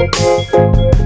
Música